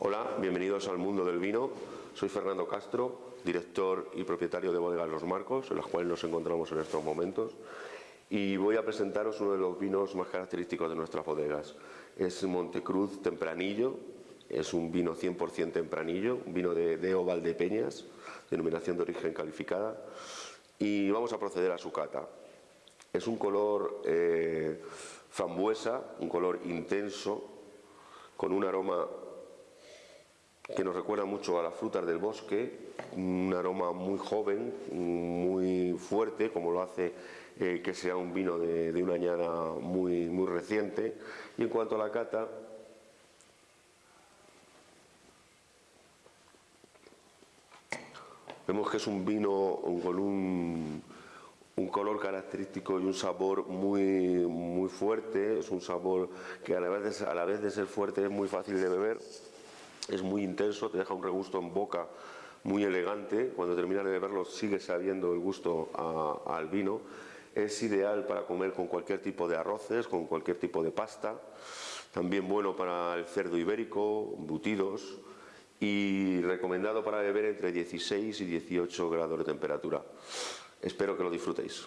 Hola, bienvenidos al mundo del vino. Soy Fernando Castro, director y propietario de Bodegas Los Marcos, en las cuales nos encontramos en estos momentos. Y voy a presentaros uno de los vinos más característicos de nuestras bodegas. Es Montecruz Tempranillo, es un vino 100% tempranillo, un vino de, de Valdepeñas, denominación de origen calificada. Y vamos a proceder a su cata. Es un color eh, frambuesa, un color intenso, con un aroma que nos recuerda mucho a las frutas del bosque, un aroma muy joven, muy fuerte, como lo hace eh, que sea un vino de, una añada muy, muy reciente. Y en cuanto a la cata, vemos que es un vino con un, un color característico y un sabor muy, muy fuerte, es un sabor que a la, vez de, a la vez de ser fuerte es muy fácil de beber es muy intenso, te deja un regusto en boca muy elegante, cuando terminas de beberlo sigue sabiendo el gusto al vino, es ideal para comer con cualquier tipo de arroces, con cualquier tipo de pasta, también bueno para el cerdo ibérico, embutidos y recomendado para beber entre 16 y 18 grados de temperatura. Espero que lo disfrutéis.